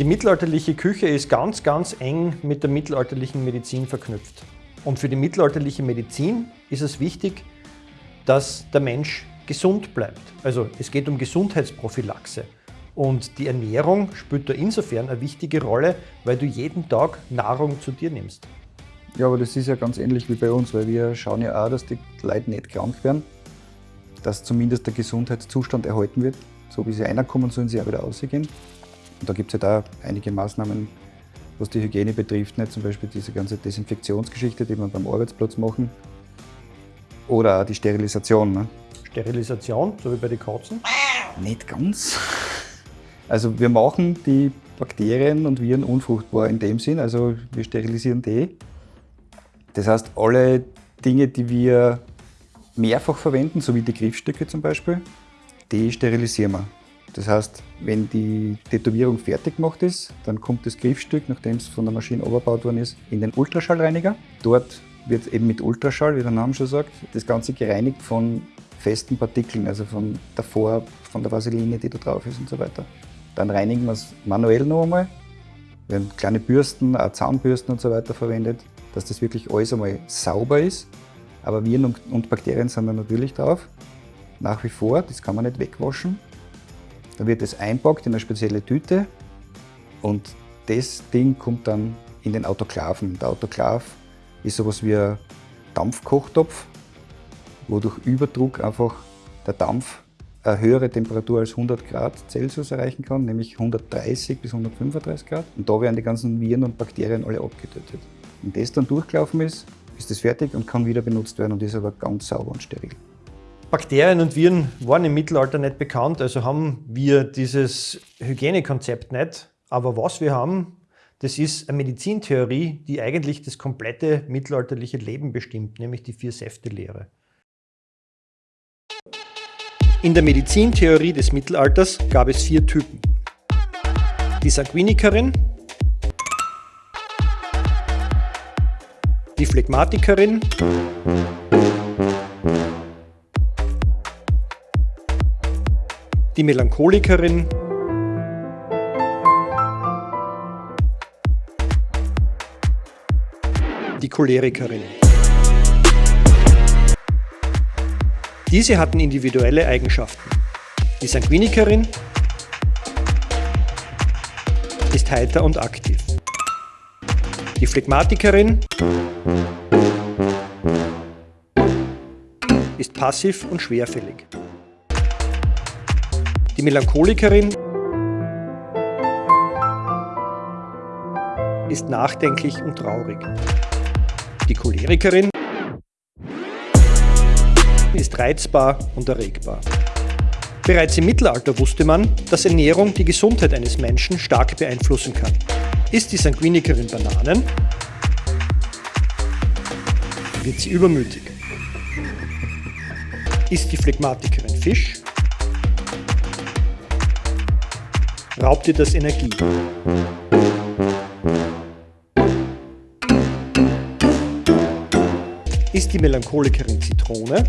Die mittelalterliche Küche ist ganz, ganz eng mit der mittelalterlichen Medizin verknüpft. Und für die mittelalterliche Medizin ist es wichtig, dass der Mensch gesund bleibt. Also es geht um Gesundheitsprophylaxe. Und die Ernährung spielt da insofern eine wichtige Rolle, weil du jeden Tag Nahrung zu dir nimmst. Ja, aber das ist ja ganz ähnlich wie bei uns, weil wir schauen ja auch, dass die Leute nicht krank werden, dass zumindest der Gesundheitszustand erhalten wird. So wie sie reinkommen, sollen sie auch wieder rausgehen. Und da gibt es ja halt da einige Maßnahmen, was die Hygiene betrifft, nicht? zum Beispiel diese ganze Desinfektionsgeschichte, die wir beim Arbeitsplatz machen. Oder auch die Sterilisation. Ne? Sterilisation, so wie bei den Katzen? Nicht ganz. Also wir machen die Bakterien und Viren unfruchtbar in dem Sinn, also wir sterilisieren die. Das heißt, alle Dinge, die wir mehrfach verwenden, so wie die Griffstücke zum Beispiel, die sterilisieren wir. Das heißt, wenn die Tätowierung fertig gemacht ist, dann kommt das Griffstück, nachdem es von der Maschine überbaut worden ist, in den Ultraschallreiniger. Dort wird eben mit Ultraschall, wie der Name schon sagt, das Ganze gereinigt von festen Partikeln, also von Farbe, von der Vaseline, die da drauf ist und so weiter. Dann reinigen wir es manuell noch einmal. Wir haben kleine Bürsten, auch Zahnbürsten und so weiter verwendet, dass das wirklich alles einmal sauber ist. Aber Viren und Bakterien sind da natürlich drauf. Nach wie vor, das kann man nicht wegwaschen. Dann wird es einpackt in eine spezielle Tüte und das Ding kommt dann in den Autoklaven. Der Autoklav ist sowas wie ein Dampfkochtopf, wo durch Überdruck einfach der Dampf eine höhere Temperatur als 100 Grad Celsius erreichen kann, nämlich 130 bis 135 Grad. Und da werden die ganzen Viren und Bakterien alle abgetötet. Wenn das dann durchgelaufen ist, ist das fertig und kann wieder benutzt werden und ist aber ganz sauber und steril. Bakterien und Viren waren im Mittelalter nicht bekannt, also haben wir dieses Hygienekonzept nicht. Aber was wir haben, das ist eine Medizintheorie, die eigentlich das komplette mittelalterliche Leben bestimmt, nämlich die Vier-Säfte-Lehre. In der Medizintheorie des Mittelalters gab es vier Typen. Die Sanguinikerin, die Phlegmatikerin, die Melancholikerin die Cholerikerin. Diese hatten individuelle Eigenschaften. Die Sanguinikerin ist heiter und aktiv. Die Phlegmatikerin ist passiv und schwerfällig. Die Melancholikerin ist nachdenklich und traurig. Die Cholerikerin ist reizbar und erregbar. Bereits im Mittelalter wusste man, dass Ernährung die Gesundheit eines Menschen stark beeinflussen kann. Ist die Sanguinikerin Bananen, wird sie übermütig. Ist die Phlegmatikerin Fisch, raubt dir das Energie. Ist die Melancholikerin Zitrone,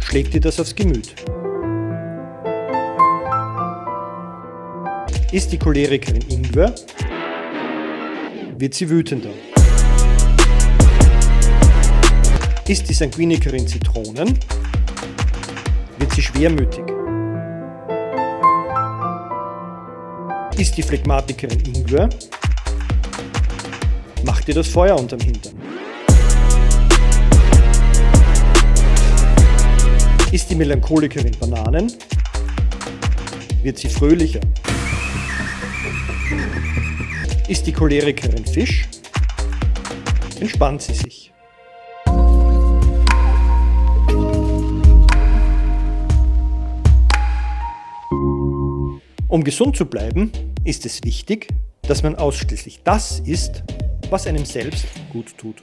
schlägt dir das aufs Gemüt. Ist die Cholerikerin Ingwer, wird sie wütender. Ist die Sanguinikerin Zitronen, wird sie schwermütig. Ist die Phlegmatikerin Ingwer, macht ihr das Feuer unterm Hintern. Ist die Melancholikerin Bananen, wird sie fröhlicher. Ist die Cholerikerin Fisch, entspannt sie sich. Um gesund zu bleiben, ist es wichtig, dass man ausschließlich das isst, was einem selbst gut tut.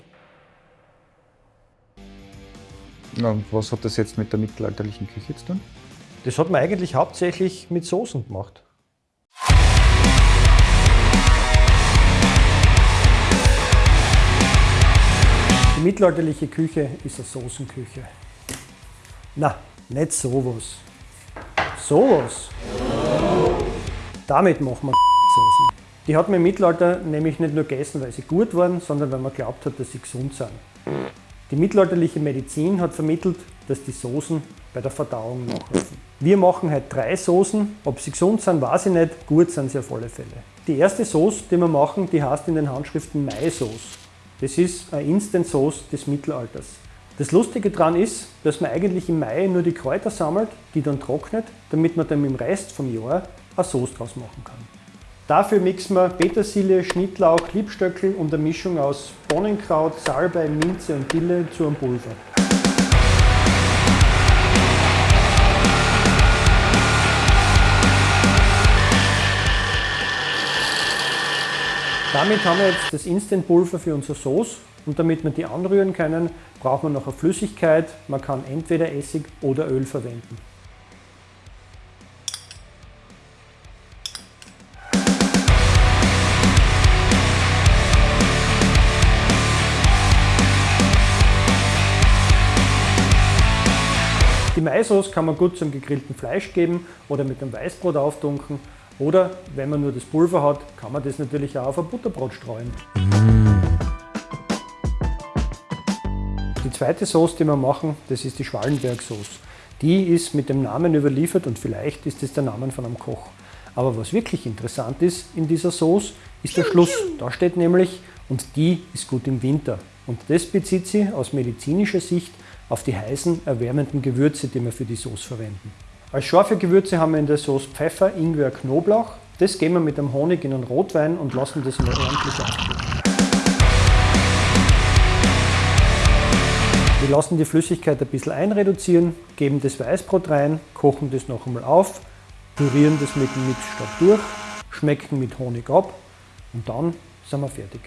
Ja, was hat das jetzt mit der mittelalterlichen Küche zu tun? Das hat man eigentlich hauptsächlich mit Soßen gemacht. Die mittelalterliche Küche ist eine Soßenküche. Na, nicht sowas. Sowas. Damit machen wir Soßen. Die hat man im Mittelalter nämlich nicht nur gegessen, weil sie gut waren, sondern weil man glaubt hat, dass sie gesund sind. Die mittelalterliche Medizin hat vermittelt, dass die Soßen bei der Verdauung nachhelfen. Wir machen heute drei Soßen. Ob sie gesund sind, weiß ich nicht. Gut sind sie auf alle Fälle. Die erste Sauce, die wir machen, die heißt in den Handschriften Mai-Sauce. Das ist eine Instant-Sauce des Mittelalters. Das Lustige daran ist, dass man eigentlich im Mai nur die Kräuter sammelt, die dann trocknet, damit man dann im Rest vom Jahr eine Sauce draus machen kann. Dafür mixen wir Petersilie, Schnittlauch, Liebstöckel und eine Mischung aus Bohnenkraut, Salbei, Minze und Dille zu einem Pulver. Damit haben wir jetzt das Instant-Pulver für unsere Sauce und damit wir die anrühren können, braucht man noch eine Flüssigkeit. Man kann entweder Essig oder Öl verwenden. Maisauce kann man gut zum gegrillten Fleisch geben oder mit dem Weißbrot auftunken. Oder wenn man nur das Pulver hat, kann man das natürlich auch auf ein Butterbrot streuen. Die zweite Sauce, die wir machen, das ist die Schwallenberg-Sauce. Die ist mit dem Namen überliefert und vielleicht ist es der Name von einem Koch. Aber was wirklich interessant ist in dieser Sauce, ist der Schluss. Da steht nämlich, und die ist gut im Winter. Und das bezieht sie aus medizinischer Sicht auf die heißen, erwärmenden Gewürze, die wir für die Sauce verwenden. Als scharfe Gewürze haben wir in der Sauce Pfeffer, Ingwer, Knoblauch. Das geben wir mit dem Honig in einen Rotwein und lassen das mal ordentlich aufkochen. Wir lassen die Flüssigkeit ein bisschen einreduzieren, geben das Weißbrot rein, kochen das noch einmal auf, pürieren das mit dem Mixstab durch, schmecken mit Honig ab und dann sind wir fertig.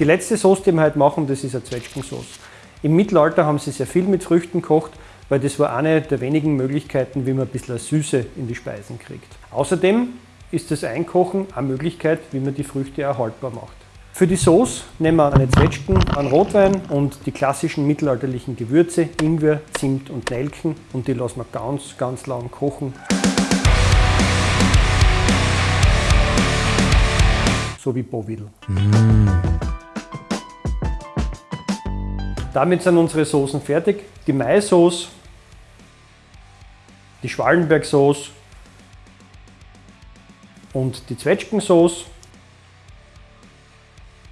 Die letzte Sauce, die wir heute machen, das ist eine Zwetschgensauce. Im Mittelalter haben sie sehr viel mit Früchten gekocht, weil das war eine der wenigen Möglichkeiten, wie man ein bisschen Süße in die Speisen kriegt. Außerdem ist das Einkochen eine Möglichkeit, wie man die Früchte erhaltbar macht. Für die Sauce nehmen wir eine Zwetschgen, einen Rotwein und die klassischen mittelalterlichen Gewürze, Ingwer, Zimt und Nelken und die lassen wir ganz, ganz lang kochen. So wie Bovidel. Mm. Damit sind unsere Soßen fertig. Die Maisauce, die Schwallenberg-Sauce und die Zwetschgensauce.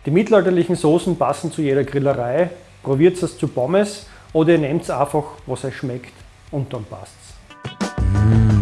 Die mittelalterlichen Soßen passen zu jeder Grillerei. Probiert es zu Pommes oder ihr nehmt einfach, was euch schmeckt und dann passt's.